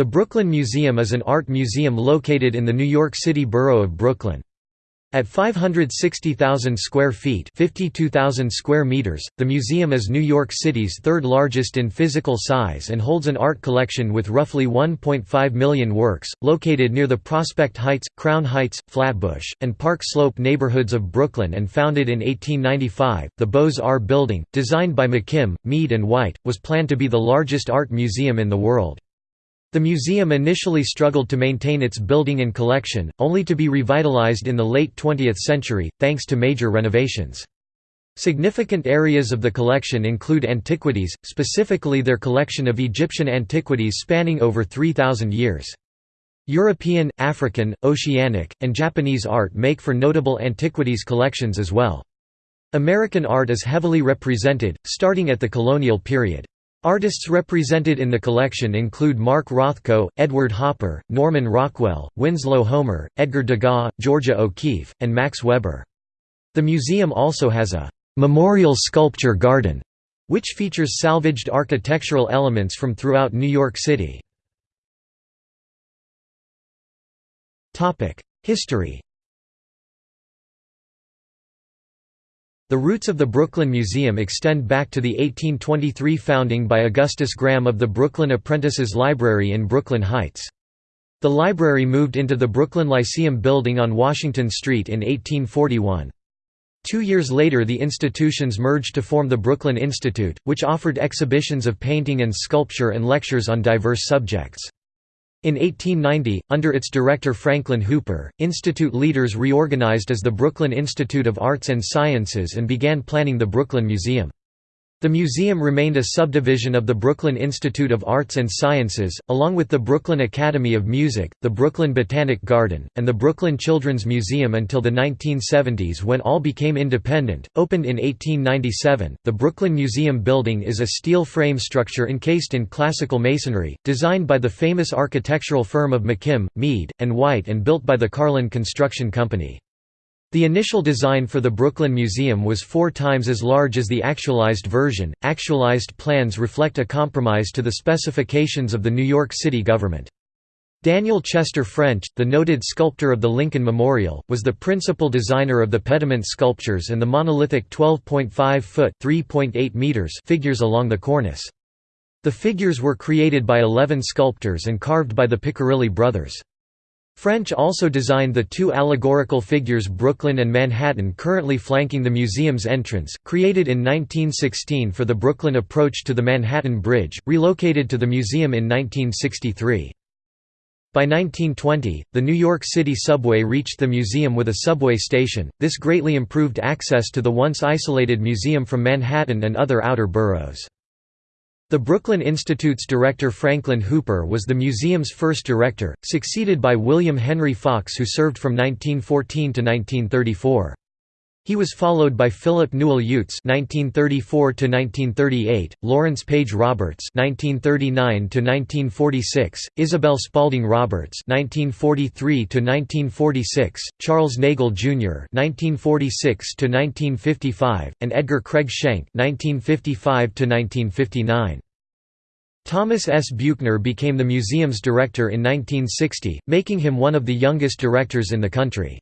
The Brooklyn Museum is an art museum located in the New York City borough of Brooklyn. At 560,000 square feet (52,000 square meters), the museum is New York City's third largest in physical size and holds an art collection with roughly 1.5 million works, located near the Prospect Heights, Crown Heights, Flatbush, and Park Slope neighborhoods of Brooklyn and founded in 1895. The Beaux-Arts building, designed by McKim, Mead and White, was planned to be the largest art museum in the world. The museum initially struggled to maintain its building and collection, only to be revitalized in the late 20th century, thanks to major renovations. Significant areas of the collection include antiquities, specifically their collection of Egyptian antiquities spanning over 3,000 years. European, African, Oceanic, and Japanese art make for notable antiquities collections as well. American art is heavily represented, starting at the colonial period. Artists represented in the collection include Mark Rothko, Edward Hopper, Norman Rockwell, Winslow Homer, Edgar Degas, Georgia O'Keeffe, and Max Weber. The museum also has a «memorial sculpture garden» which features salvaged architectural elements from throughout New York City. History The roots of the Brooklyn Museum extend back to the 1823 founding by Augustus Graham of the Brooklyn Apprentices Library in Brooklyn Heights. The library moved into the Brooklyn Lyceum building on Washington Street in 1841. Two years later the institutions merged to form the Brooklyn Institute, which offered exhibitions of painting and sculpture and lectures on diverse subjects. In 1890, under its director Franklin Hooper, institute leaders reorganized as the Brooklyn Institute of Arts and Sciences and began planning the Brooklyn Museum. The museum remained a subdivision of the Brooklyn Institute of Arts and Sciences, along with the Brooklyn Academy of Music, the Brooklyn Botanic Garden, and the Brooklyn Children's Museum until the 1970s when all became independent. Opened in 1897, the Brooklyn Museum building is a steel frame structure encased in classical masonry, designed by the famous architectural firm of McKim, Mead, and White and built by the Carlin Construction Company. The initial design for the Brooklyn Museum was four times as large as the actualized version. Actualized plans reflect a compromise to the specifications of the New York City government. Daniel Chester French, the noted sculptor of the Lincoln Memorial, was the principal designer of the pediment sculptures and the monolithic 12.5-foot (3.8 meters) figures along the cornice. The figures were created by 11 sculptors and carved by the Piccirilli brothers. French also designed the two allegorical figures Brooklyn and Manhattan currently flanking the museum's entrance, created in 1916 for the Brooklyn approach to the Manhattan Bridge, relocated to the museum in 1963. By 1920, the New York City subway reached the museum with a subway station, this greatly improved access to the once isolated museum from Manhattan and other outer boroughs. The Brooklyn Institute's director Franklin Hooper was the museum's first director, succeeded by William Henry Fox who served from 1914 to 1934. He was followed by Philip Newell Youtz (1934–1938), Lawrence Page Roberts (1939–1946), Isabel Spalding Roberts (1943–1946), Charles Nagel Jr. (1946–1955), and Edgar Craig Schenck (1955–1959). Thomas S. Buechner became the museum's director in 1960, making him one of the youngest directors in the country.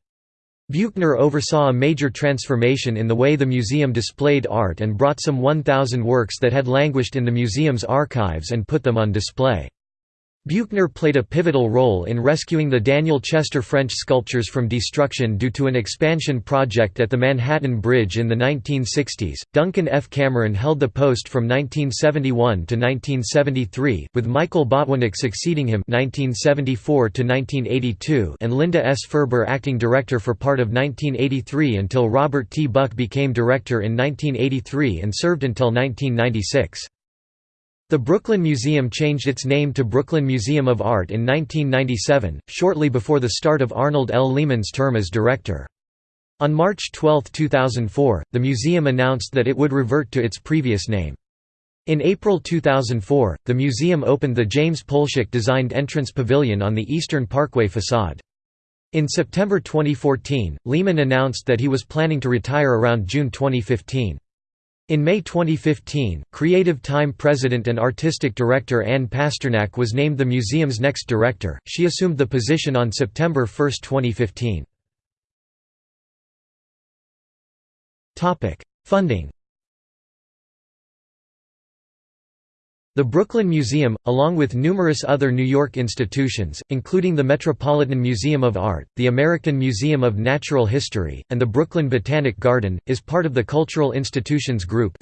Buechner oversaw a major transformation in the way the museum displayed art and brought some 1,000 works that had languished in the museum's archives and put them on display. Buechner played a pivotal role in rescuing the Daniel Chester French sculptures from destruction due to an expansion project at the Manhattan Bridge in the 1960s. Duncan F. Cameron held the post from 1971 to 1973, with Michael Botwinick succeeding him 1974 to 1982, and Linda S. Ferber acting director for part of 1983 until Robert T. Buck became director in 1983 and served until 1996. The Brooklyn Museum changed its name to Brooklyn Museum of Art in 1997, shortly before the start of Arnold L. Lehman's term as director. On March 12, 2004, the museum announced that it would revert to its previous name. In April 2004, the museum opened the James Polshek designed entrance pavilion on the Eastern Parkway facade. In September 2014, Lehman announced that he was planning to retire around June 2015. In May 2015, Creative Time president and artistic director Anne Pasternak was named the museum's next director. She assumed the position on September 1, 2015. Topic: Funding. The Brooklyn Museum, along with numerous other New York institutions, including the Metropolitan Museum of Art, the American Museum of Natural History, and the Brooklyn Botanic Garden, is part of the Cultural Institutions Group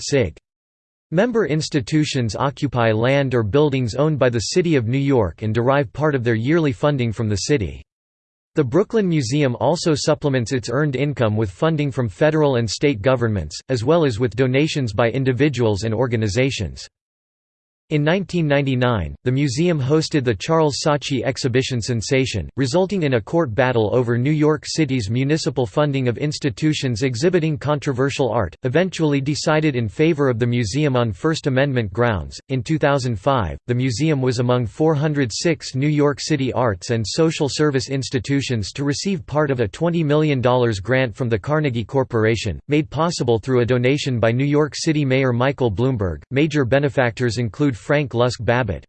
Member institutions occupy land or buildings owned by the City of New York and derive part of their yearly funding from the city. The Brooklyn Museum also supplements its earned income with funding from federal and state governments, as well as with donations by individuals and organizations. In 1999, the museum hosted the Charles Saatchi exhibition sensation, resulting in a court battle over New York City's municipal funding of institutions exhibiting controversial art, eventually decided in favor of the museum on First Amendment grounds. In 2005, the museum was among 406 New York City arts and social service institutions to receive part of a $20 million grant from the Carnegie Corporation, made possible through a donation by New York City Mayor Michael Bloomberg. Major benefactors include Frank Lusk Babbitt.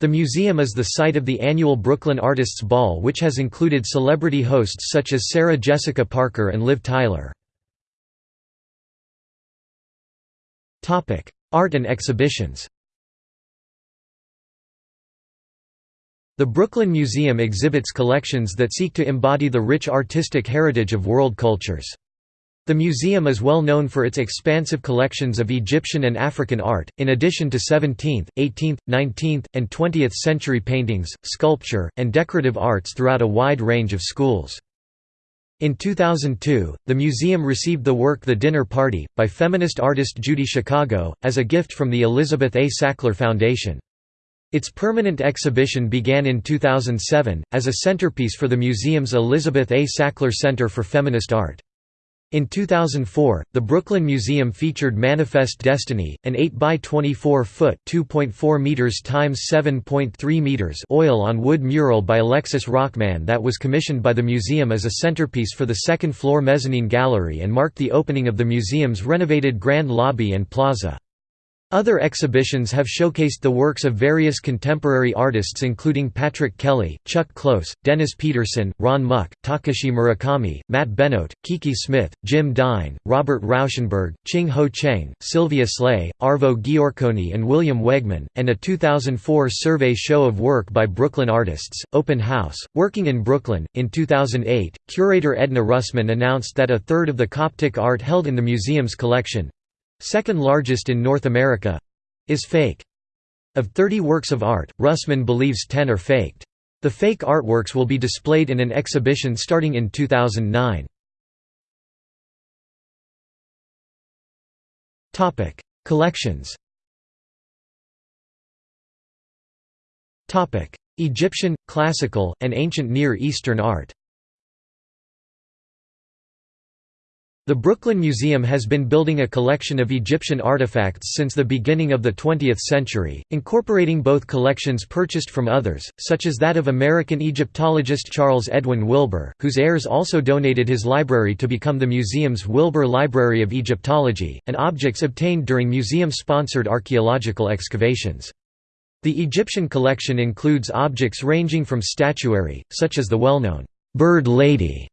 The museum is the site of the annual Brooklyn Artists Ball which has included celebrity hosts such as Sarah Jessica Parker and Liv Tyler. Art and exhibitions The Brooklyn Museum exhibits collections that seek to embody the rich artistic heritage of world cultures. The museum is well known for its expansive collections of Egyptian and African art, in addition to 17th, 18th, 19th, and 20th century paintings, sculpture, and decorative arts throughout a wide range of schools. In 2002, the museum received the work The Dinner Party, by feminist artist Judy Chicago, as a gift from the Elizabeth A. Sackler Foundation. Its permanent exhibition began in 2007, as a centerpiece for the museum's Elizabeth A. Sackler Center for Feminist Art. In 2004, the Brooklyn Museum featured Manifest Destiny, an 8 by 24 foot (2.4 meters times 7.3 meters) oil-on-wood mural by Alexis Rockman that was commissioned by the museum as a centerpiece for the second-floor mezzanine gallery and marked the opening of the museum's renovated grand lobby and plaza. Other exhibitions have showcased the works of various contemporary artists including Patrick Kelly, Chuck Close, Dennis Peterson, Ron Mueck, Takashi Murakami, Matt Benote, Kiki Smith, Jim Dine, Robert Rauschenberg, Ching Ho Cheng, Sylvia Sleigh, Arvo Giorconi and William Wegman, and a 2004 survey show of work by Brooklyn artists, Open House, Working in Brooklyn. In 2008, curator Edna Russmann announced that a third of the Coptic art held in the museum's collection, second largest in North America is fake. Of 30 works of art, Russmann believes 10 are faked. The fake artworks will be displayed in an exhibition starting in 2009. Topic: Collections. Topic: Egyptian, classical, and ancient Near Eastern art. The Brooklyn Museum has been building a collection of Egyptian artifacts since the beginning of the 20th century, incorporating both collections purchased from others, such as that of American Egyptologist Charles Edwin Wilbour, whose heirs also donated his library to become the museum's Wilbour Library of Egyptology, and objects obtained during museum-sponsored archaeological excavations. The Egyptian collection includes objects ranging from statuary, such as the well-known «Bird Lady»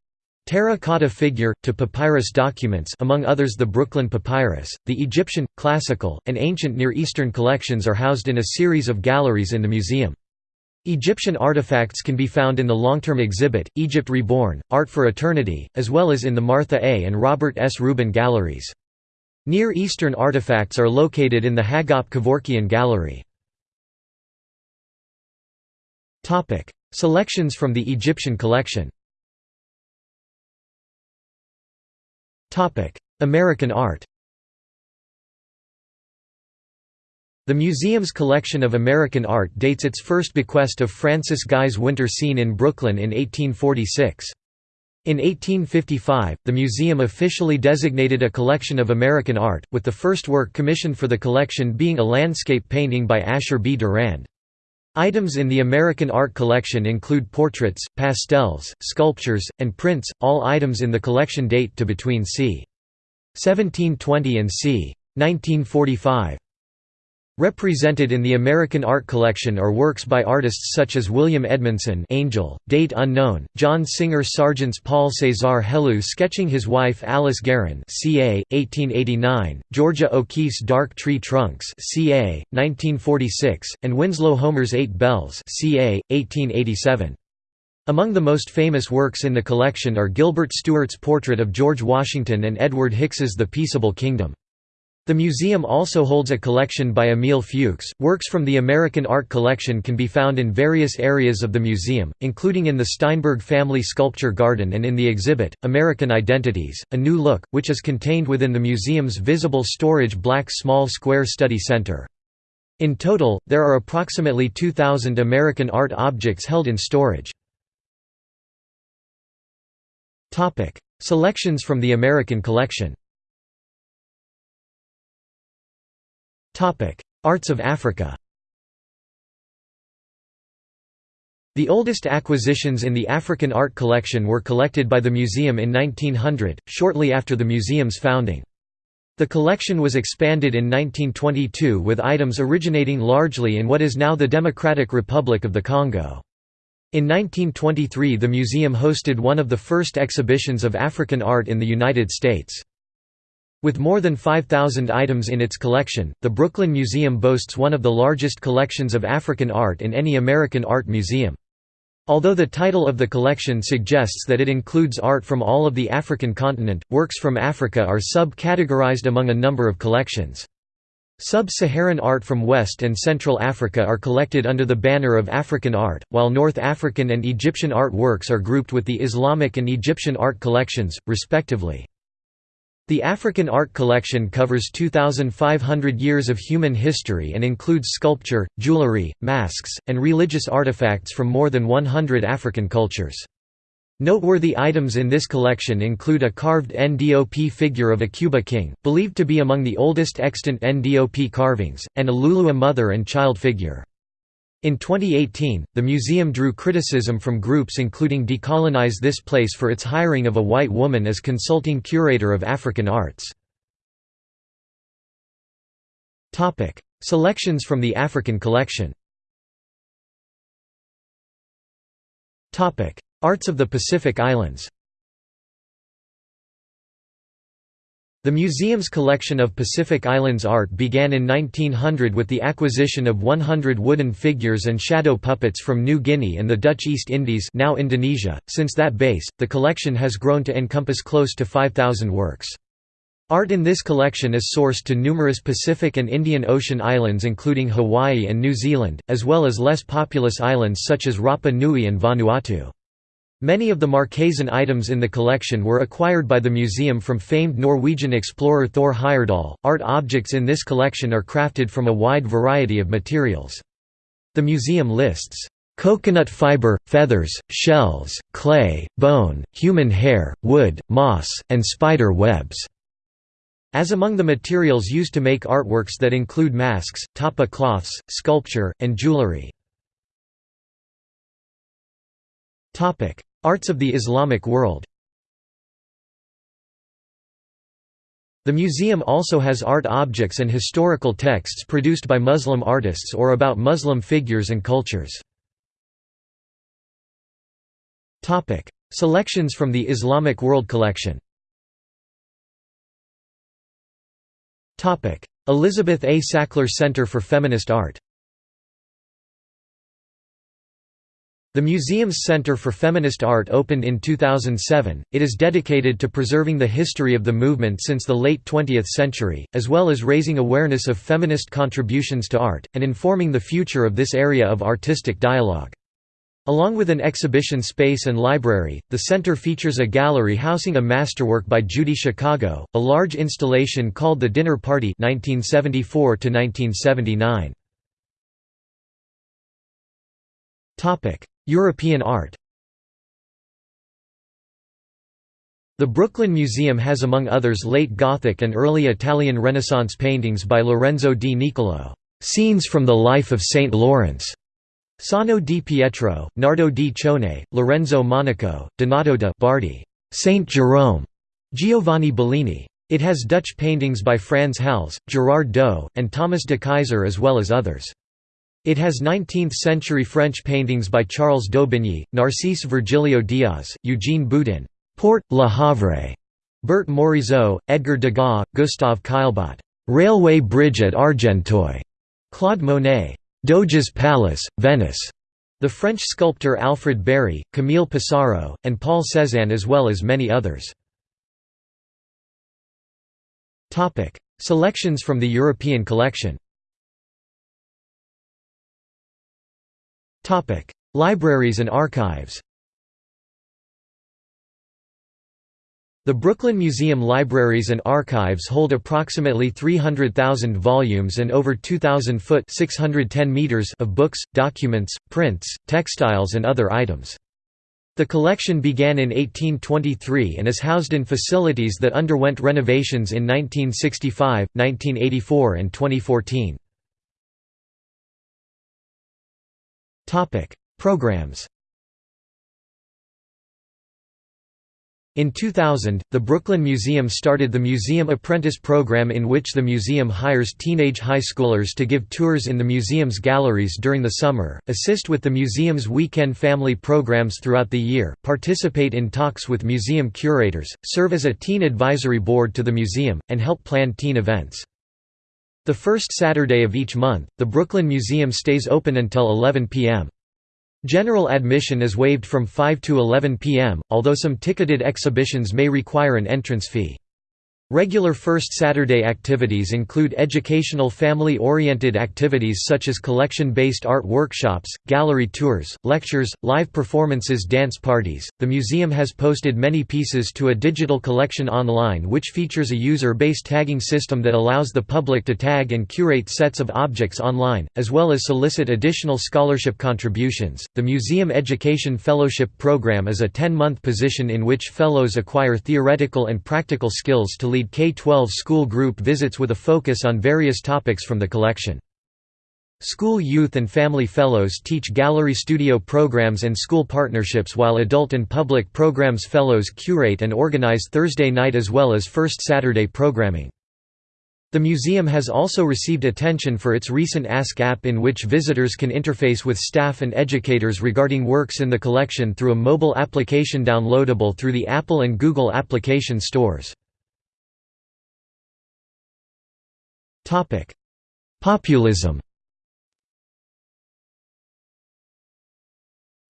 Terracotta figure, to papyrus documents among others the Brooklyn Papyrus, the Egyptian, classical, and ancient Near Eastern collections are housed in a series of galleries in the museum. Egyptian artifacts can be found in the long-term exhibit, Egypt Reborn, Art for Eternity, as well as in the Martha A. and Robert S. Rubin galleries. Near Eastern artifacts are located in the Hagop Kevorkian Gallery. Selections from the Egyptian collection American art The museum's collection of American art dates its first bequest of Francis Guy's winter scene in Brooklyn in 1846. In 1855, the museum officially designated a collection of American art, with the first work commissioned for the collection being a landscape painting by Asher B. Durand. Items in the American art collection include portraits, pastels, sculptures, and prints, all items in the collection date to between c. 1720 and c. 1945. Represented in the American Art Collection are works by artists such as William Edmondson Angel, date unknown, John Singer Sargent's Paul César Helleu sketching his wife Alice Guerin ca. 1889, Georgia O'Keeffe's Dark Tree Trunks ca. 1946, and Winslow Homer's Eight Bells ca. 1887. Among the most famous works in the collection are Gilbert Stuart's portrait of George Washington and Edward Hicks's The Peaceable Kingdom. The museum also holds a collection by Emil Fuchs. Works from the American Art Collection can be found in various areas of the museum, including in the Steinberg Family Sculpture Garden and in the exhibit, American Identities, A New Look, which is contained within the museum's visible storage black small square study center. In total, there are approximately 2,000 American art objects held in storage. Selections from the American collection Arts of Africa The oldest acquisitions in the African art collection were collected by the museum in 1900, shortly after the museum's founding. The collection was expanded in 1922 with items originating largely in what is now the Democratic Republic of the Congo. In 1923 the museum hosted one of the first exhibitions of African art in the United States. With more than 5,000 items in its collection, the Brooklyn Museum boasts one of the largest collections of African art in any American art museum. Although the title of the collection suggests that it includes art from all of the African continent, works from Africa are sub-categorized among a number of collections. Sub-Saharan art from West and Central Africa are collected under the banner of African art, while North African and Egyptian art works are grouped with the Islamic and Egyptian art collections, respectively. The African art collection covers 2,500 years of human history and includes sculpture, jewelry, masks, and religious artifacts from more than 100 African cultures. Noteworthy items in this collection include a carved NDOP figure of a Kuba king, believed to be among the oldest extant NDOP carvings, and a Lulua mother and child figure. In 2018, the museum drew criticism from groups including Decolonize This Place for its hiring of a white woman as consulting curator of African arts. Selections from the African collection Arts of the Pacific Islands The museum's collection of Pacific Islands art began in 1900 with the acquisition of 100 wooden figures and shadow puppets from New Guinea and the Dutch East Indies now Indonesia. Since that base, the collection has grown to encompass close to 5,000 works. Art in this collection is sourced to numerous Pacific and Indian Ocean islands including Hawaii and New Zealand, as well as less populous islands such as Rapa Nui and Vanuatu. Many of the Marquesan items in the collection were acquired by the museum from famed Norwegian explorer Thor Heyerdahl. Art objects in this collection are crafted from a wide variety of materials. The museum lists coconut fiber, feathers, shells, clay, bone, human hair, wood, moss, and spider webs. As among the materials used to make artworks that include masks, tapa cloths, sculpture, and jewelry. Arts of the Islamic world The museum also has art objects and historical texts produced by Muslim artists or about Muslim figures and cultures. Selections from the Islamic World Collection Elizabeth A. Sackler Center for Feminist Art The museum's Center for Feminist Art opened in 2007. It is dedicated to preserving the history of the movement since the late 20th century, as well as raising awareness of feminist contributions to art, and informing the future of this area of artistic dialogue. Along with an exhibition space and library, the center features a gallery housing a masterwork by Judy Chicago, a large installation called The Dinner Party 1974 -1979. European art The Brooklyn Museum has among others late Gothic and early Italian Renaissance paintings by Lorenzo di Niccolò, "'Scenes from the Life of St. Lawrence", Sano di Pietro, Nardo di Cione, Lorenzo Monaco, Donato da Bardi, St. Jerome, Giovanni Bellini. It has Dutch paintings by Frans Hals, Gerard Dou, and Thomas de Keyser as well as others. It has 19th-century French paintings by Charles Daubigny, Narcisse Virgilio Diaz, Eugene Boudin, Port, Le Havre, Berthe Morisot, Edgar Degas, Gustave Caillebotte, Railway Bridge at Argenteuil, Claude Monet, Doge's Palace, Venice, the French sculptor Alfred Barye, Camille Pissarro, and Paul Cézanne as well as many others. Selections from the European collection Libraries and archives The Brooklyn Museum Libraries and Archives hold approximately 300,000 volumes and over 2,000 foot 610 meters of books, documents, prints, textiles and other items. The collection began in 1823 and is housed in facilities that underwent renovations in 1965, 1984 and 2014. Programs In 2000, the Brooklyn Museum started the Museum Apprentice Program in which the museum hires teenage high schoolers to give tours in the museum's galleries during the summer, assist with the museum's weekend family programs throughout the year, participate in talks with museum curators, serve as a teen advisory board to the museum, and help plan teen events. The first Saturday of each month, the Brooklyn Museum stays open until 11 p.m. General admission is waived from 5 to 11 p.m., although some ticketed exhibitions may require an entrance fee. Regular First Saturday activities include educational family-oriented activities such as collection-based art workshops, gallery tours, lectures, live performances dance parties. The museum has posted many pieces to a digital collection online which features a user-based tagging system that allows the public to tag and curate sets of objects online, as well as solicit additional scholarship contributions. The Museum Education Fellowship Program is a 10-month position in which fellows acquire theoretical and practical skills to lead K-12 school group visits with a focus on various topics from the collection. School Youth and Family Fellows teach gallery studio programs and school partnerships while Adult and Public Programs Fellows curate and organize Thursday night as well as First Saturday programming. The museum has also received attention for its recent Ask app in which visitors can interface with staff and educators regarding works in the collection through a mobile application downloadable through the Apple and Google application stores. Populism.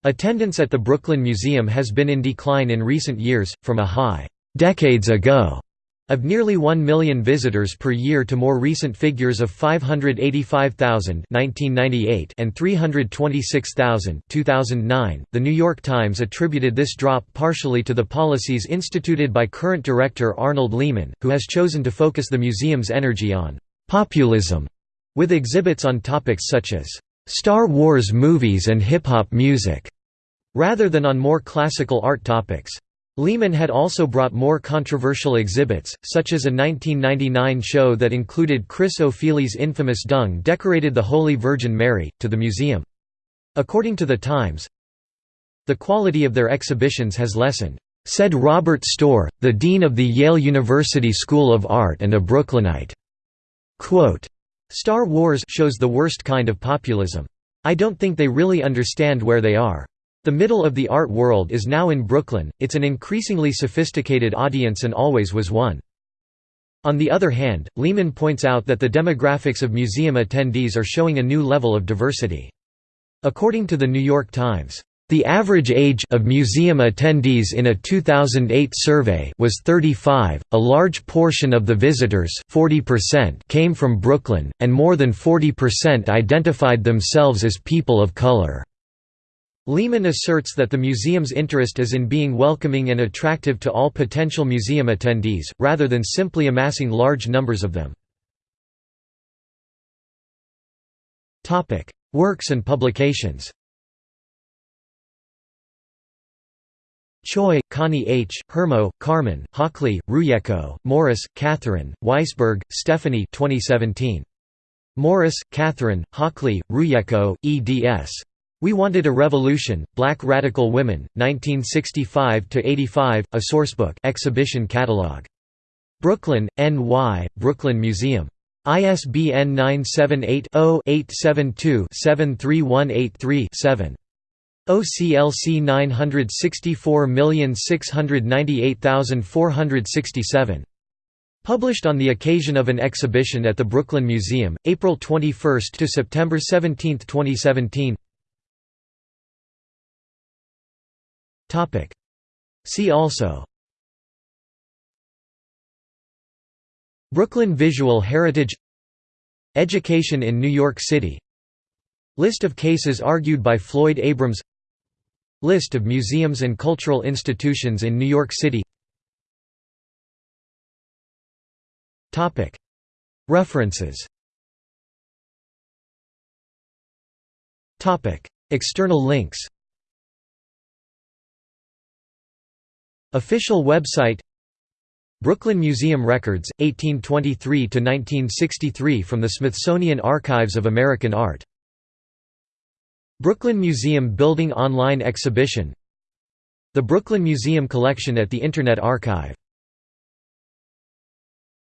Attendance at the Brooklyn Museum has been in decline in recent years, from a high decades ago of nearly 1 million visitors per year to more recent figures of 585,000 (1998) and 326,000 (2009), The New York Times attributed this drop partially to the policies instituted by current director Arnold Lehman, who has chosen to focus the museum's energy on populism, with exhibits on topics such as Star Wars movies and hip-hop music, rather than on more classical art topics. Lehman had also brought more controversial exhibits, such as a 1999 show that included Chris Ofili's infamous dung decorated the Holy Virgin Mary, to the museum. According to The Times, the quality of their exhibitions has lessened, said Robert Storr, the dean of the Yale University School of Art and a Brooklynite. Quote, Star Wars shows the worst kind of populism. I don't think they really understand where they are. The middle of the art world is now in Brooklyn, it's an increasingly sophisticated audience and always was one. On the other hand, Lehman points out that the demographics of museum attendees are showing a new level of diversity. According to The New York Times, the average age of museum attendees in a 2008 survey was 35. A large portion of the visitors, 40%, came from Brooklyn, and more than 40% identified themselves as people of color. Lehman asserts that the museum's interest is in being welcoming and attractive to all potential museum attendees, rather than simply amassing large numbers of them. Works and publications Choi, Connie H., Hermo, Carmen, Hockley, Rujeko, Morris, Catherine, Weissberg, Stephanie 2017. Morris, Catherine, Hockley, Rujeko, eds. We Wanted a Revolution, Black Radical Women, 1965–85, a sourcebook exhibition catalog. Brooklyn, NY, Brooklyn Museum. ISBN 978-0-872-73183-7. OCLC 964698467. Published on the occasion of an exhibition at the Brooklyn Museum, April 21 to September 17, 2017. Topic. See also. Brooklyn Visual Heritage Education in New York City List of cases argued by Floyd Abrams List of museums and cultural institutions in New York City. References. External links. Official website. Brooklyn Museum Records, 1823–1963 from the Smithsonian Archives of American Art. Brooklyn Museum Building Online Exhibition. The Brooklyn Museum Collection at the Internet Archive